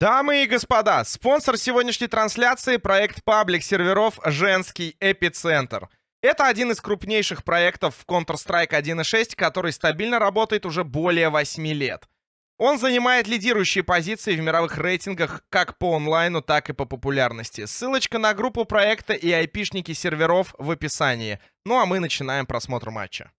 Дамы и господа, спонсор сегодняшней трансляции — проект паблик серверов «Женский эпицентр». Это один из крупнейших проектов в Counter-Strike 1.6, который стабильно работает уже более 8 лет. Он занимает лидирующие позиции в мировых рейтингах как по онлайну, так и по популярности. Ссылочка на группу проекта и айпишники серверов в описании. Ну а мы начинаем просмотр матча.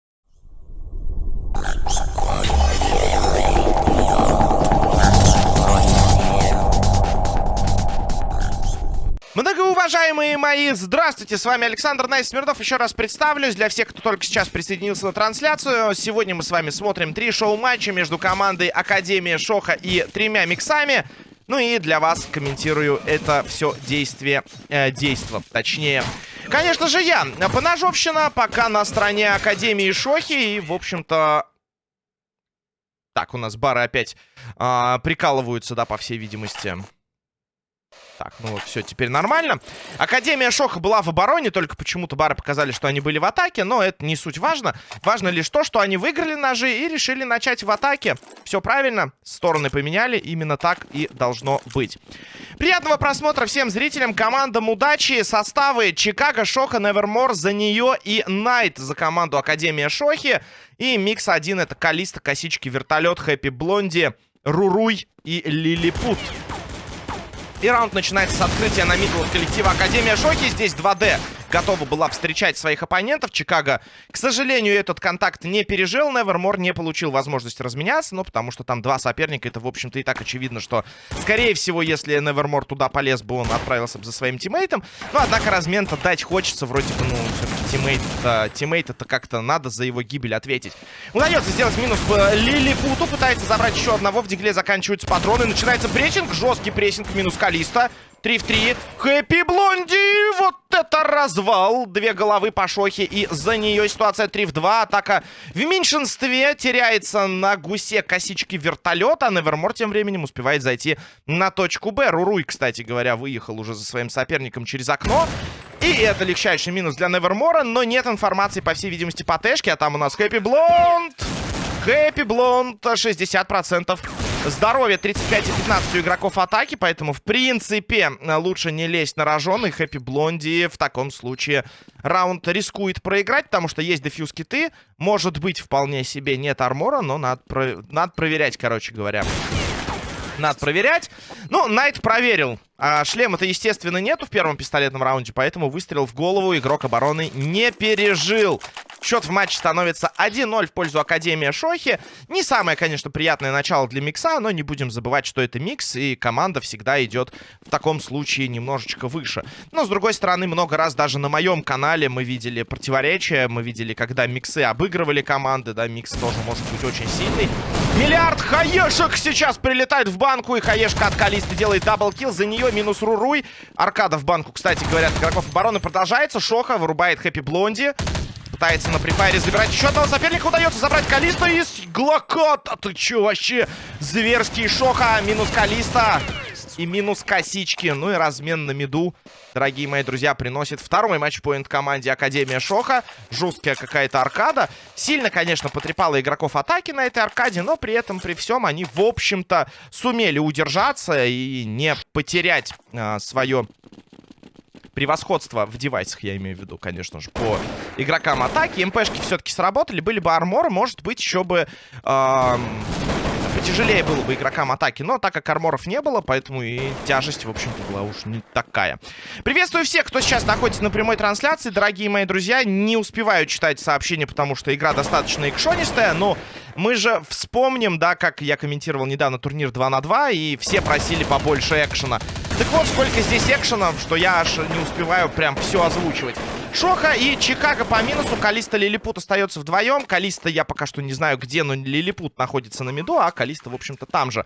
Многоуважаемые мои, здравствуйте, с вами Александр Найс Смирнов. Еще раз представлюсь для всех, кто только сейчас присоединился на трансляцию. Сегодня мы с вами смотрим три шоу-матча между командой Академия Шоха и тремя миксами. Ну и для вас комментирую это все действие, э, действо, точнее. Конечно же я, поножовщина, пока на стороне Академии Шохи и, в общем-то... Так, у нас бары опять э, прикалываются, да, по всей видимости. Так, ну вот, все, теперь нормально. Академия Шоха была в обороне, только почему-то бары показали, что они были в атаке, но это не суть важно. Важно лишь то, что они выиграли ножи и решили начать в атаке. Все правильно, стороны поменяли, именно так и должно быть. Приятного просмотра всем зрителям, командам удачи, составы Чикаго, Шоха, Невермор за нее и Найт за команду Академия Шохи. И микс один это Калиста, Косички, Вертолет, Хэппи Блонди, Руруй и Лилипут. И раунд начинается с открытия на middle коллектива Академия Шохи. Здесь 2D готова была встречать своих оппонентов. Чикаго, к сожалению, этот контакт не пережил. Невермор не получил возможность разменяться, ну, потому что там два соперника. Это, в общем-то, и так очевидно, что, скорее всего, если Невермор туда полез бы, он отправился бы за своим тиммейтом. Но, однако, размен-то дать хочется. Вроде бы, ну, все-таки тиммейт, -то, тиммейт как-то надо за его гибель ответить. Удается сделать минус по Лилипуту. Пытается забрать еще одного. В дигле заканчиваются патроны. Начинается прессинг. Жесткий прессинг. Минус Калиста. 3 в 3. Хэппи Блонди! Вот это развал! Две головы по шохе. И за нее ситуация 3 в 2. Атака в меньшинстве. Теряется на гусе косички вертолета. Невермор тем временем успевает зайти на точку Б. Руруй, кстати говоря, выехал уже за своим соперником через окно. И это легчайший минус для Невермора. Но нет информации, по всей видимости, по Тэшке. А там у нас Хэппи Блонд. Хэппи Блонд 60% здоровья 35 и 15 у игроков атаки, поэтому, в принципе, лучше не лезть на рожон, и Хэппи Блонди в таком случае раунд рискует проиграть, потому что есть дефьюз киты, может быть, вполне себе нет армора, но надо, про... надо проверять, короче говоря. Надо проверять. Ну, Найт проверил. А шлема-то, естественно, нету в первом пистолетном раунде, поэтому выстрел в голову игрок обороны не пережил. Счет в матче становится 1-0 в пользу Академии Шохи. Не самое, конечно, приятное начало для микса, но не будем забывать, что это микс, и команда всегда идет в таком случае немножечко выше. Но, с другой стороны, много раз даже на моем канале мы видели противоречия, мы видели, когда миксы обыгрывали команды, да, микс тоже может быть очень сильный. Миллиард хаешек сейчас прилетает в банку, и хаешка от Калисты делает double kill, за нее минус Руруй. Аркада в банку, кстати говоря, от игроков обороны продолжается. Шоха вырубает Хэппи Блонди. Пытается на префайре забирать еще одного соперника. Удается забрать Калиста из Глокота. Ты че вообще? Зверский Шоха. Минус Калиста. И минус косички. Ну и размен на миду, дорогие мои друзья, приносит второй матчпоинт команде Академия Шоха. Жесткая какая-то аркада. Сильно, конечно, потрепала игроков атаки на этой аркаде, но при этом, при всем, они, в общем-то, сумели удержаться и не потерять а, свое превосходство в девайсах, я имею в виду, конечно же, по игрокам атаки. МПшки все-таки сработали. Были бы арморы, может быть, еще бы... Эм потяжелее было бы игрокам атаки. Но так как арморов не было, поэтому и тяжесть, в общем-то, была уж не такая. Приветствую всех, кто сейчас находится на прямой трансляции. Дорогие мои друзья, не успеваю читать сообщения, потому что игра достаточно экшонистая. Но мы же вспомним, да, как я комментировал недавно турнир 2 на 2, и все просили побольше экшена. Так вот, сколько здесь экшена, что я аж не успеваю прям все озвучивать. Шоха и Чикаго по минусу. Калиста Лилипут остается вдвоем. Калиста я пока что не знаю где, но Лилипут находится на миду, а Калиста, в общем-то, там же.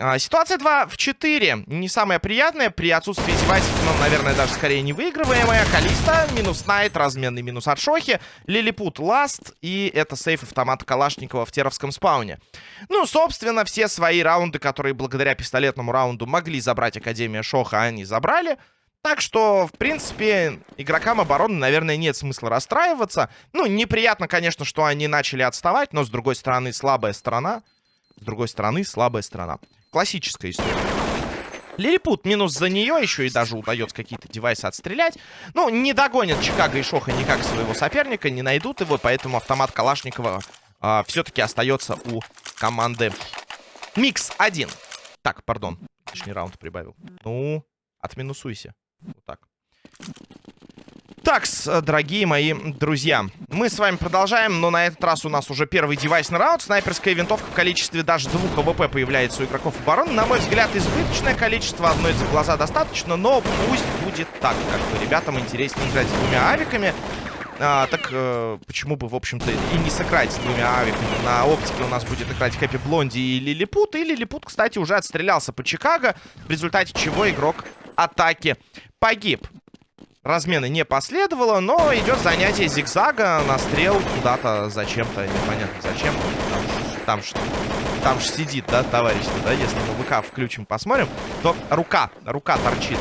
А, ситуация 2 в 4. Не самая приятная. При отсутствии девайсов, но, наверное, даже скорее не выигрываемая. Калиста, минус Найт, разменный минус от Шохи. Лилипут last. И это сейф автомата Калашникова в Теровском спауне. Ну, собственно, все свои раунды, которые благодаря пистолетному раунду могли забрать Академия Шоха, они забрали. Так что, в принципе, игрокам обороны, наверное, нет смысла расстраиваться. Ну, неприятно, конечно, что они начали отставать, но, с другой стороны, слабая сторона. С другой стороны, слабая сторона. Классическая история. Лилипут минус за нее, еще и даже удается какие-то девайсы отстрелять. Ну, не догонят Чикаго и Шоха никак своего соперника, не найдут его, поэтому автомат Калашникова а, все-таки остается у команды Микс 1. Так, пардон, лишний раунд прибавил. Ну, отминусуйся. Вот так. Так, дорогие мои друзья, мы с вами продолжаем, но на этот раз у нас уже первый девайсный раунд. Снайперская винтовка в количестве даже двух АВП появляется у игроков обороны. На мой взгляд, избыточное количество, одной за глаза достаточно, но пусть будет так, как бы ребятам интереснее играть с двумя авиками. А, так э, почему бы, в общем-то, и не сыграть с двумя авиками. На оптике у нас будет играть Хэппи Блонди и Лилипут. И Лилипут, кстати, уже отстрелялся по Чикаго, в результате чего игрок атаки погиб. Размены не последовало, но идет занятие зигзага, настрел куда-то зачем-то, непонятно зачем. Там, что там же сидит, да, товарищ, да, если мы ВК включим, посмотрим, то рука, рука торчит.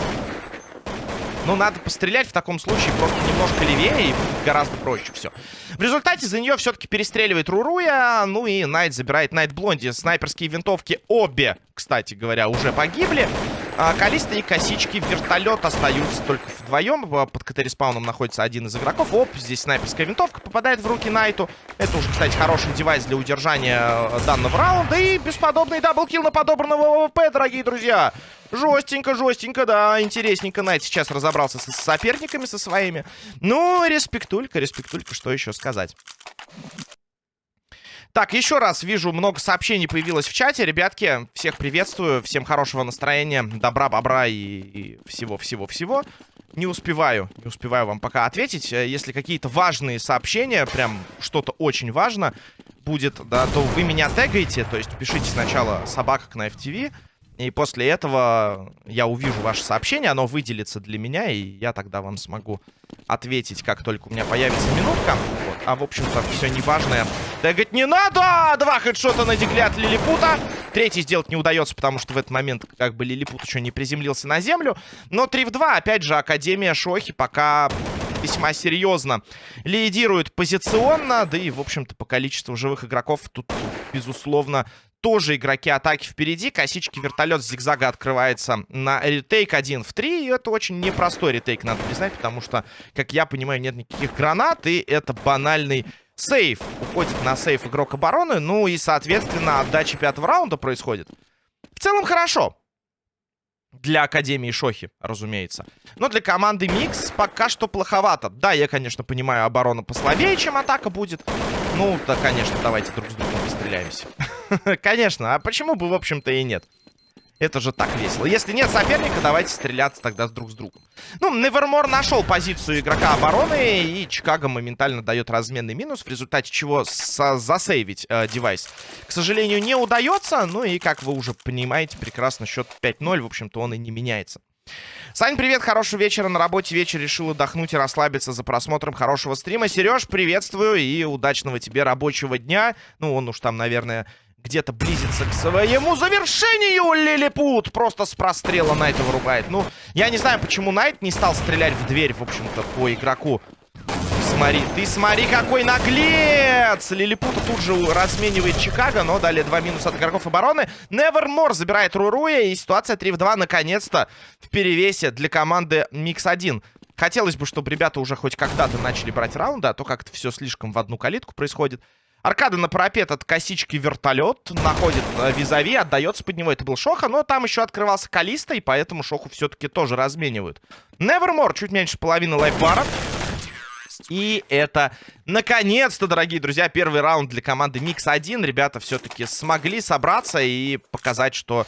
Ну, надо пострелять в таком случае просто немножко левее и гораздо проще все. В результате за нее все-таки перестреливает Руруя. Ну и Найт забирает Найт Блонди. Снайперские винтовки обе, кстати говоря, уже погибли. А, Калиста и Косички вертолет остаются только вдвоем. Под КТ-респауном находится один из игроков. Оп, здесь снайперская винтовка попадает в руки Найту. Это уже, кстати, хороший девайс для удержания э, данного раунда. И бесподобный double kill на подобранного АВП, дорогие друзья. Жестенько, жестенько, да, интересненько. Найт сейчас разобрался с соперниками, со своими. Ну, респектулька, респектулька, что еще сказать. Так, еще раз вижу, много сообщений появилось в чате. Ребятки, всех приветствую. Всем хорошего настроения, добра, бобра и всего-всего-всего. Не успеваю, не успеваю вам пока ответить. Э, если какие-то важные сообщения, прям что-то очень важно будет, да, то вы меня тегаете. То есть пишите сначала собака на FTV. И после этого я увижу ваше сообщение, оно выделится для меня, и я тогда вам смогу ответить, как только у меня появится минутка. А, в общем-то, все неважное. Тегать не надо! Два хедшота на дигле от Лилипута. Третий сделать не удается, потому что в этот момент как бы Лилипут еще не приземлился на землю. Но 3 в 2, опять же, Академия Шохи пока весьма серьезно лидирует позиционно. Да и, в общем-то, по количеству живых игроков тут, безусловно, тоже игроки атаки впереди. Косички вертолет с зигзага открывается на ретейк 1 в 3. И это очень непростой ретейк, надо признать, потому что, как я понимаю, нет никаких гранат. И это банальный сейф. Уходит на сейф игрок обороны. Ну и, соответственно, отдача пятого раунда происходит. В целом хорошо. Для Академии Шохи, разумеется. Но для команды Микс пока что плоховато. Да, я, конечно, понимаю, оборона послабее, чем атака будет. Ну, да, конечно, давайте друг с другом постреляемся. Конечно, а почему бы, в общем-то, и нет? Это же так весело. Если нет соперника, давайте стреляться тогда друг с другом. Ну, Невермор нашел позицию игрока обороны, и Чикаго моментально дает разменный минус, в результате чего засейвить э, девайс, к сожалению, не удается. Ну и, как вы уже понимаете, прекрасно, счет 5-0, в общем-то, он и не меняется. Сань, привет, хорошего вечера на работе. Вечер решил отдохнуть и расслабиться за просмотром хорошего стрима. Сереж, приветствую и удачного тебе рабочего дня. Ну, он уж там, наверное, где-то близится к своему завершению. Лилипут просто с прострела Найта вырубает. Ну, я не знаю, почему Найт не стал стрелять в дверь, в общем-то, по игроку. Смотри, ты смотри, какой наглец! Лилипута тут же разменивает Чикаго, но далее два минуса от игроков обороны. Невермор забирает Руруя, и ситуация 3 в 2 наконец-то в перевесе для команды Микс-1. Хотелось бы, чтобы ребята уже хоть когда-то начали брать раунды, а то как-то все слишком в одну калитку происходит. Аркада на парапет от косички вертолет. Находит э, визави, отдается под него. Это был Шоха, но там еще открывался Калиста, и поэтому Шоху все-таки тоже разменивают. Невермор, чуть меньше половины лайфбара. И это, наконец-то, дорогие друзья, первый раунд для команды Микс-1. Ребята все-таки смогли собраться и показать, что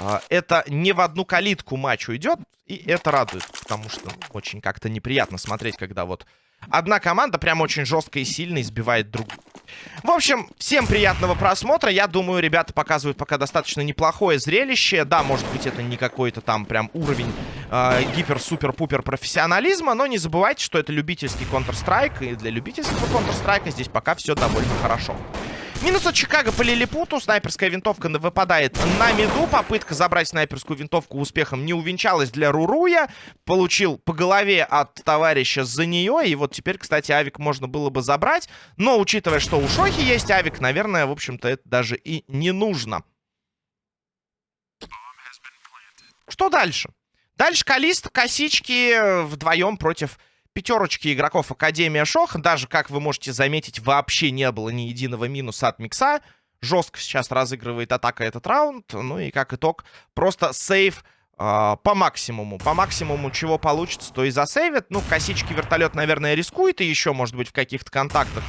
э, это не в одну калитку матч уйдет. И это радует, потому что очень как-то неприятно смотреть, когда вот одна команда прям очень жестко и сильно избивает другую. В общем, всем приятного просмотра. Я думаю, ребята показывают пока достаточно неплохое зрелище. Да, может быть, это не какой-то там прям уровень э, гипер-супер-пупер профессионализма, но не забывайте, что это любительский Counter-Strike, и для любительского Counter-Strike здесь пока все довольно хорошо. Минус от Чикаго по Лилипуту. Снайперская винтовка выпадает на меду. Попытка забрать снайперскую винтовку успехом не увенчалась для Руруя. Получил по голове от товарища за нее. И вот теперь, кстати, авик можно было бы забрать. Но, учитывая, что у Шохи есть авик, наверное, в общем-то, это даже и не нужно. Что дальше? Дальше Калист, косички вдвоем против пятерочки игроков Академия Шох. Даже, как вы можете заметить, вообще не было ни единого минуса от Микса. Жестко сейчас разыгрывает атака этот раунд. Ну и как итог, просто сейв э, по максимуму. По максимуму, чего получится, то и засейвит. Ну, косички вертолет, наверное, рискует. И еще, может быть, в каких-то контактах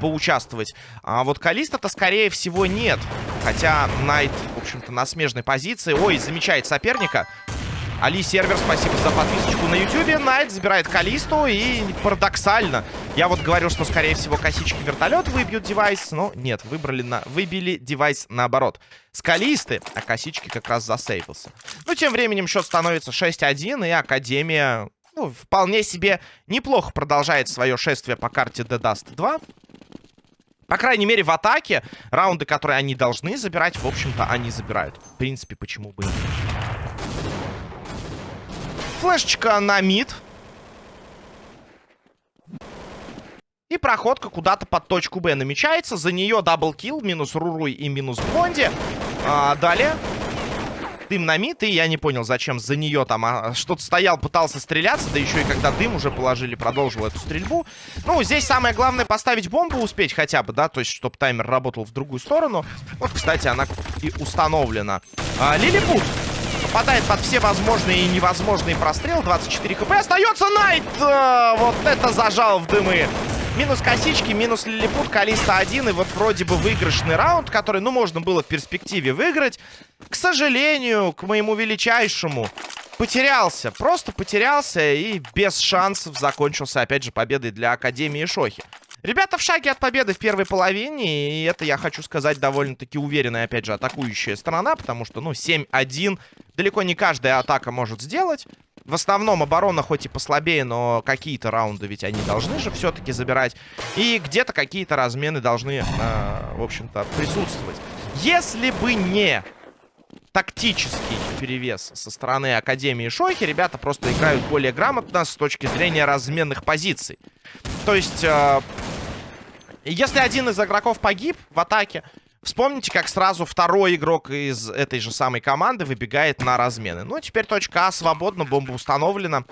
поучаствовать. А вот Калиста-то, скорее всего, нет. Хотя Найт, в общем-то, на смежной позиции. Ой, замечает соперника. Али Сервер, спасибо за подписочку на ютюбе. Найт забирает Калисту и парадоксально. Я вот говорил, что, скорее всего, косички вертолет выбьют девайс, но нет, выбрали на... выбили девайс наоборот. С Калисты, а косички как раз засейвился. Ну, тем временем счет становится 6-1, и Академия, ну, вполне себе неплохо продолжает свое шествие по карте The Dust 2. По крайней мере, в атаке раунды, которые они должны забирать, в общем-то, они забирают. В принципе, почему бы и нет. Флешечка на mid. И проходка куда-то под точку Б намечается. За нее double kill, минус Руруй и минус Блонди. А, далее. Дым на мид, и я не понял, зачем за нее там а, что-то стоял, пытался стреляться, да еще и когда дым уже положили, продолжил эту стрельбу. Ну, здесь самое главное поставить бомбу успеть хотя бы, да, то есть, чтобы таймер работал в другую сторону. Вот, кстати, она и установлена. А, Лилипут Попадает под все возможные и невозможные прострелы. 24 хп. Остается Найт! А, вот это зажал в дымы. Минус косички, минус лилипут, Калиста 1. И вот вроде бы выигрышный раунд, который, ну, можно было в перспективе выиграть. К сожалению, к моему величайшему, потерялся. Просто потерялся и без шансов закончился, опять же, победой для Академии Шохи. Ребята в шаге от победы в первой половине, и это, я хочу сказать, довольно-таки уверенная, опять же, атакующая сторона, потому что, ну, 7-1 далеко не каждая атака может сделать. В основном оборона хоть и послабее, но какие-то раунды ведь они должны же все-таки забирать. И где-то какие-то размены должны, э, в общем-то, присутствовать. Если бы не тактический перевес со стороны Академии Шохи, ребята просто играют более грамотно с точки зрения разменных позиций. То есть, э, если один из игроков погиб в атаке, Вспомните, как сразу второй игрок из этой же самой команды выбегает на размены. Ну, теперь точка А свободна, бомба установлена.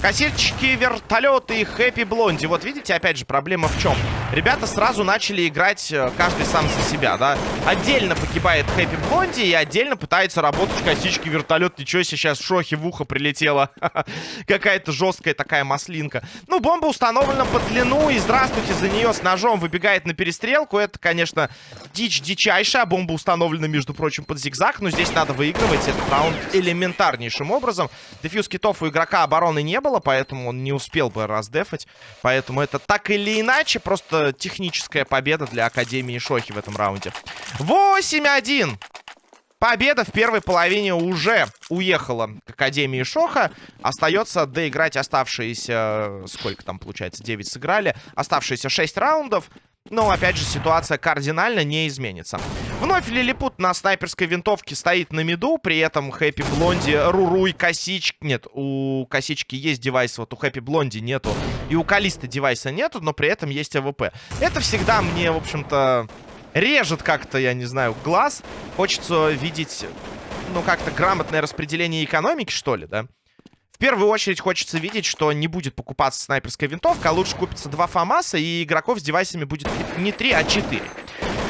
Кассирчики, вертолеты и хэппи блонди. Вот видите, опять же, проблема в чем? Ребята сразу начали играть э, каждый сам за себя, да? Отдельно погибает хэппи блонди и отдельно пытается работать косички вертолет. Ничего себе, сейчас в шохе в ухо прилетела. Какая-то жесткая такая маслинка. Ну, бомба установлена по длину и здравствуйте, за нее с ножом выбегает на перестрелку. Это, конечно, дичь-дичь дичайшая. Бомба установлена, между прочим, под зигзаг. Но здесь надо выигрывать этот раунд элементарнейшим образом. Дефьюз китов у игрока обороны не было, поэтому он не успел бы раздефать. Поэтому это так или иначе просто техническая победа для Академии Шохи в этом раунде. 8-1. Победа в первой половине уже уехала к Академии Шоха. Остается доиграть оставшиеся... Сколько там получается? 9 сыграли. Оставшиеся 6 раундов. Но, опять же, ситуация кардинально не изменится. Вновь Лилипут на снайперской винтовке стоит на миду. При этом Хэппи Блонди, Руруй, Косички... Нет, у Косички есть девайс, вот у Хэппи Блонди нету. И у Калиста девайса нету, но при этом есть АВП. Это всегда мне, в общем-то, режет как-то, я не знаю, глаз. Хочется видеть, ну, как-то грамотное распределение экономики, что ли, да? В первую очередь хочется видеть, что не будет покупаться снайперская винтовка, а лучше купится два ФАМАСа, и игроков с девайсами будет не три, а четыре.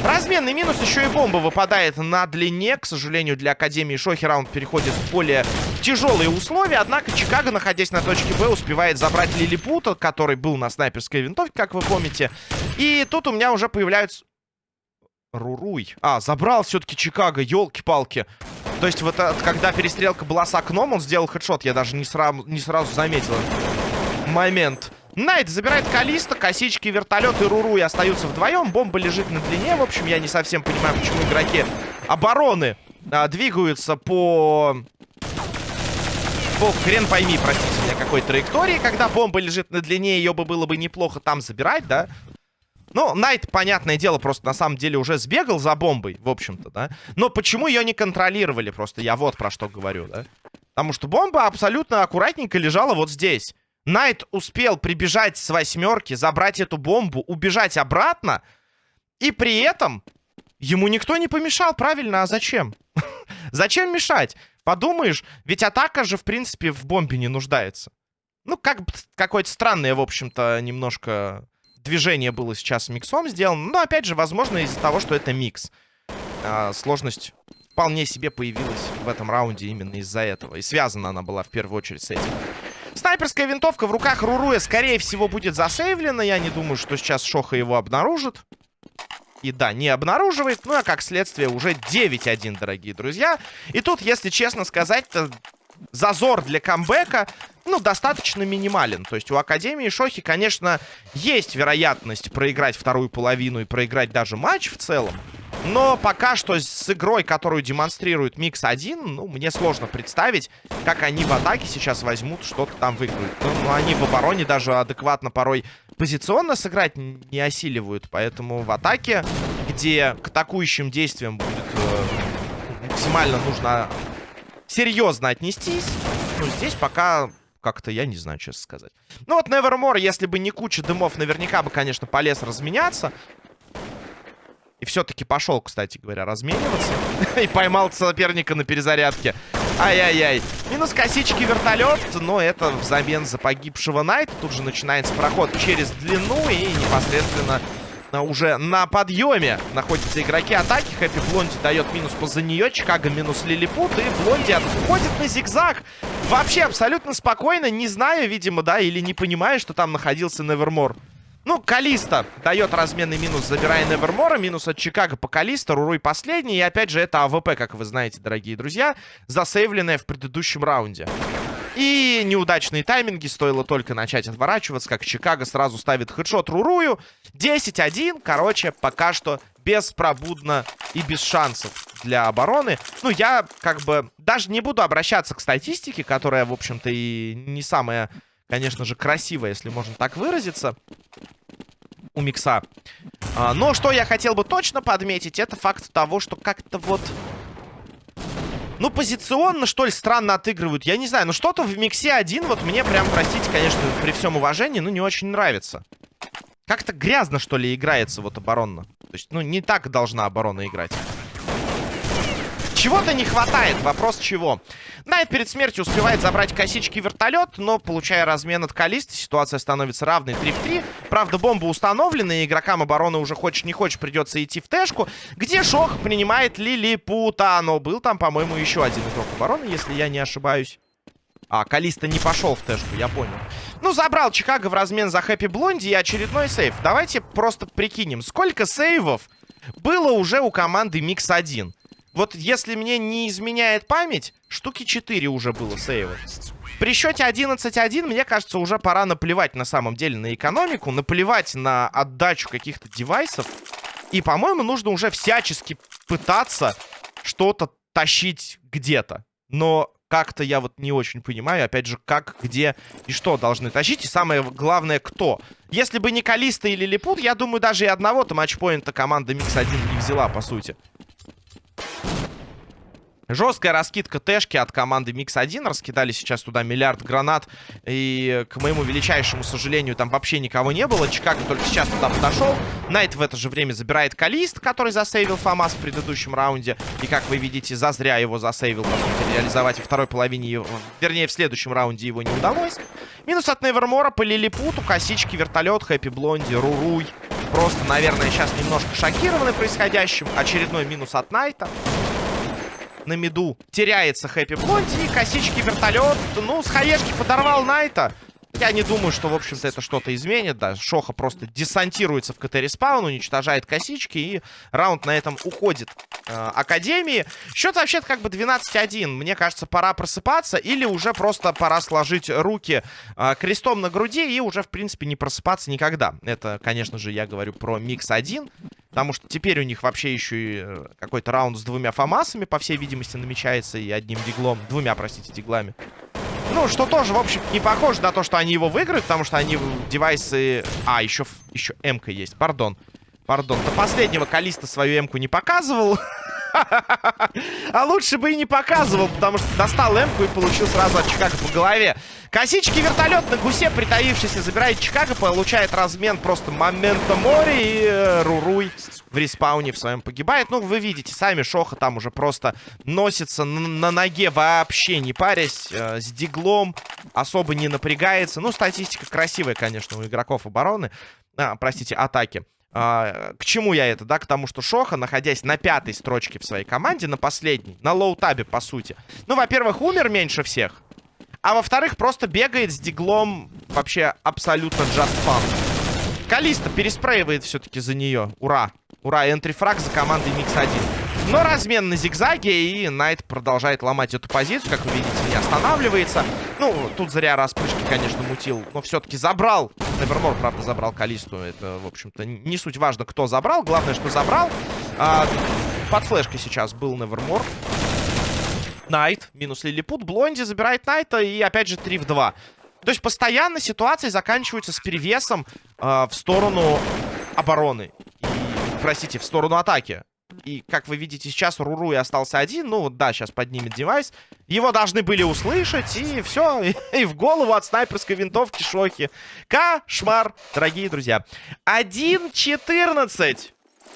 Разменный минус, еще и бомба выпадает на длине. К сожалению, для Академии Шохи раунд переходит в более тяжелые условия. Однако Чикаго, находясь на точке Б, успевает забрать Лилипута, который был на снайперской винтовке, как вы помните. И тут у меня уже появляются... Руруй. А, забрал все-таки Чикаго, елки-палки. То есть вот когда перестрелка была с окном, он сделал хедшот. Я даже не, сразу, не сразу заметил момент. Найт забирает Калиста, косички, вертолет и Руруй остаются вдвоем. Бомба лежит на длине. В общем, я не совсем понимаю, почему игроки обороны а, двигаются по... По хрен пойми, простите меня, какой траектории. Когда бомба лежит на длине, ее бы было бы неплохо там забирать, да? Ну, Найт, понятное дело, просто на самом деле уже сбегал за бомбой, в общем-то, да. Но почему ее не контролировали просто? Я вот про что говорю, да. Потому что бомба абсолютно аккуратненько лежала вот здесь. Найт успел прибежать с восьмерки, забрать эту бомбу, убежать обратно. И при этом ему никто не помешал, правильно? А зачем? зачем мешать? Подумаешь, ведь атака же, в принципе, в бомбе не нуждается. Ну, как какое-то странное, в общем-то, немножко движение было сейчас миксом сделано. Но, опять же, возможно, из-за того, что это микс. А, сложность вполне себе появилась в этом раунде именно из-за этого. И связана она была в первую очередь с этим. Снайперская винтовка в руках Руруя, скорее всего, будет засейвлена. Я не думаю, что сейчас Шоха его обнаружит. И да, не обнаруживает. Ну, а как следствие уже 9-1, дорогие друзья. И тут, если честно сказать-то, зазор для камбэка, ну, достаточно минимален. То есть у Академии Шохи, конечно, есть вероятность проиграть вторую половину и проиграть даже матч в целом. Но пока что с игрой, которую демонстрирует Микс 1, ну, мне сложно представить, как они в атаке сейчас возьмут, что-то там выиграют. Ну, ну, они в обороне даже адекватно порой позиционно сыграть не осиливают. Поэтому в атаке, где к атакующим действиям будет э, максимально нужно серьезно отнестись, ну, здесь пока как-то, я не знаю, честно сказать. Ну вот Nevermore, если бы не куча дымов, наверняка бы, конечно, полез разменяться. И все-таки пошел, кстати говоря, размениваться. И поймал соперника на перезарядке. Ай-яй-яй. Минус косички вертолет, но это взамен за погибшего Найта. Тут же начинается проход через длину и непосредственно уже на подъеме находятся игроки атаки. Хэппи Блонди дает минус поза нее. Чикаго минус Лилипут. И Блонди отходит на зигзаг. Вообще абсолютно спокойно, не зная, видимо, да, или не понимая, что там находился Невермор. Ну, Калиста дает разменный минус, забирая Невермора. Минус от Чикаго по Калиста. Руруй последний. И опять же, это АВП, как вы знаете, дорогие друзья. Засейвленная в предыдущем раунде. И неудачные тайминги. Стоило только начать отворачиваться, как Чикаго сразу ставит headshot Рурую. 10-1. Короче, пока что беспробудно и без шансов для обороны. Ну, я как бы даже не буду обращаться к статистике, которая, в общем-то, и не самая, конечно же, красивая, если можно так выразиться у Микса. А, но что я хотел бы точно подметить, это факт того, что как-то вот... Ну, позиционно, что ли, странно отыгрывают. Я не знаю, но что-то в Миксе один вот мне прям, простите, конечно, при всем уважении, ну, не очень нравится. Как-то грязно, что ли, играется вот оборонно. То есть, ну, не так должна оборона играть. Чего-то не хватает. Вопрос чего. Найт перед смертью успевает забрать косички вертолет, но, получая размен от Калиста, ситуация становится равной 3 в 3. Правда, бомба установлена, и игрокам обороны уже хочешь не хочешь придется идти в тэшку, где Шох принимает Лилипута. Но был там, по-моему, еще один игрок обороны, если я не ошибаюсь. А, Калиста не пошел в тэшку, я понял. Ну, забрал Чикаго в размен за Хэппи Блонди и очередной сейв. Давайте просто прикинем, сколько сейвов было уже у команды Микс 1. Вот если мне не изменяет память, штуки 4 уже было сейва. При счете 11-1, мне кажется, уже пора наплевать на самом деле на экономику, наплевать на отдачу каких-то девайсов. И, по-моему, нужно уже всячески пытаться что-то тащить где-то. Но как-то я вот не очень понимаю, опять же, как, где и что должны тащить. И самое главное, кто. Если бы не Калиста и Лилипут, я думаю, даже и одного-то матчпоинта команда Микс-1 не взяла, по сути. Жесткая раскидка тэшки от команды Микс-1. Раскидали сейчас туда миллиард гранат. И, к моему величайшему сожалению, там вообще никого не было. Чикаго только сейчас туда подошел. Найт в это же время забирает Калист, который засейвил Фамас в предыдущем раунде. И, как вы видите, зазря его засейвил. По сути, реализовать во второй половине, его, вернее, в следующем раунде его не удалось. Минус от Невермора по Лилипуту. Косички, вертолет, Хэппи Блонди, Руруй. Просто, наверное, сейчас немножко шокированы происходящим. Очередной минус от Найта на миду теряется Хэппи Блонди. И косички вертолет. Ну, с хаешки подорвал Найта. Я не думаю, что, в общем-то, это что-то изменит. Да, Шоха просто десантируется в КТ-респаун, уничтожает косички, и раунд на этом уходит э, Академии. Счет вообще-то как бы 12-1. Мне кажется, пора просыпаться, или уже просто пора сложить руки э, крестом на груди и уже, в принципе, не просыпаться никогда. Это, конечно же, я говорю про Микс-1. Потому что теперь у них вообще еще и э, какой-то раунд с двумя фамасами, по всей видимости, намечается, и одним диглом. Двумя, простите, диглами. Ну, что тоже, в общем, не похоже на то, что они его выиграют, потому что они девайсы... А, еще, еще М-ка есть, пардон. Пардон. До последнего Калиста свою М-ку не показывал. А лучше бы и не показывал, потому что достал эмку и получил сразу от Чикаго по голове. Косички вертолет на гусе, притаившийся, забирает Чикаго, получает размен просто момента моря и э, Руруй в респауне в своем погибает. Ну, вы видите, сами Шоха там уже просто носится на, ноге вообще не парясь, э, с диглом, особо не напрягается. Ну, статистика красивая, конечно, у игроков обороны, а, простите, атаки. А, к чему я это, да? К тому, что Шоха, находясь на пятой строчке в своей команде, на последней, на лоу-табе, по сути. Ну, во-первых, умер меньше всех. А во-вторых, просто бегает с диглом вообще абсолютно just fun. Калиста переспрейивает все-таки за нее. Ура! Ура, entry frag за командой Микс-1. Но размен на зигзаге, и Найт продолжает ломать эту позицию. Как вы видите, не останавливается. Ну, тут зря распрыжки, конечно, мутил. Но все-таки забрал. Невермор, правда, забрал Калисту. Это, в общем-то, не суть важно, кто забрал. Главное, что забрал. А, под флешкой сейчас был Невермор. Найт, минус Лилипут. Блонди забирает Найта и опять же 3 в 2. То есть постоянно ситуации заканчиваются с перевесом э, в сторону обороны. И, простите, в сторону атаки. И, как вы видите, сейчас Руруй остался один. Ну, вот да, сейчас поднимет девайс. Его должны были услышать, и все. И, и в голову от снайперской винтовки Шохи. Кошмар, дорогие друзья. 1-14.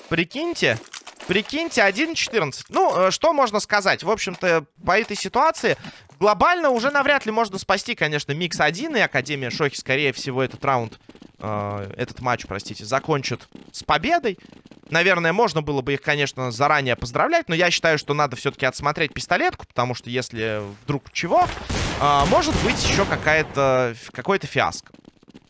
Прикиньте. Прикиньте, 1-14. Ну, э, что можно сказать? В общем-то, по этой ситуации глобально уже навряд ли можно спасти, конечно, Микс-1 и Академия Шохи, скорее всего, этот раунд, э, этот матч, простите, закончат с победой. Наверное, можно было бы их, конечно, заранее поздравлять, но я считаю, что надо все-таки отсмотреть пистолетку, потому что если вдруг чего, э, может быть еще какая-то какой-то фиаско.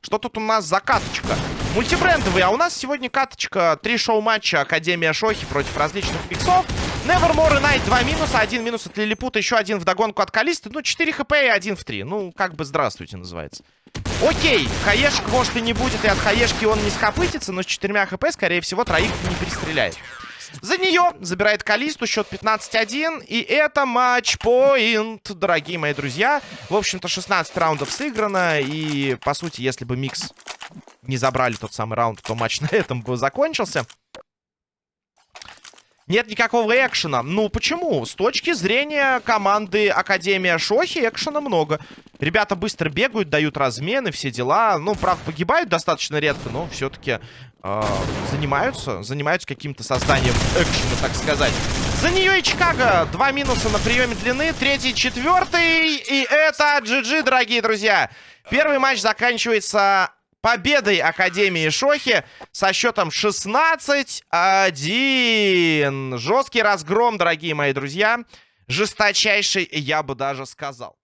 Что тут у нас за каточка? Мультибрендовый, а у нас сегодня каточка. Три шоу-матча Академия Шохи против различных миксов. Nevermore и Night два минуса. Один минус от Лилипута, еще один вдогонку от Калисты. Ну, 4 хп и один в 3. Ну, как бы здравствуйте называется. Окей, хаешек может и не будет, и от хаешки он не скопытится, но с четырьмя хп, скорее всего, троих не перестреляет. За нее забирает Калисту, счет 15-1. И это матч-поинт, дорогие мои друзья. В общем-то, 16 раундов сыграно. И, по сути, если бы Микс не забрали тот самый раунд, то матч на этом бы закончился. Нет никакого экшена. Ну, почему? С точки зрения команды Академия Шохи экшена много. Ребята быстро бегают, дают размены, все дела. Ну, правда, погибают достаточно редко, но все-таки э, занимаются. Занимаются каким-то созданием экшена, так сказать. За нее и Чикаго. Два минуса на приеме длины. Третий, четвертый. И это GG, дорогие друзья. Первый матч заканчивается победой Академии Шохи со счетом 16-1. Жесткий разгром, дорогие мои друзья. Жесточайший, я бы даже сказал.